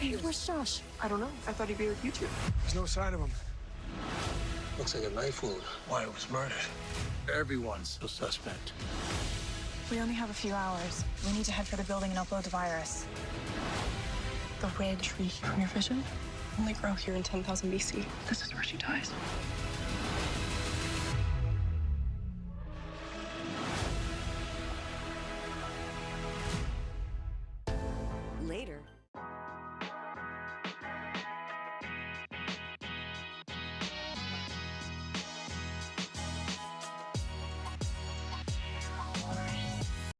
Hey, where's Josh? I don't know. I thought he'd be with you two. There's no sign of him. Looks like a knife wound. Why it was murdered. Everyone's a suspect. We only have a few hours. We need to head for the building and upload the virus. The red tree from your vision only grow here in 10,000 BC. This is where she dies. Later,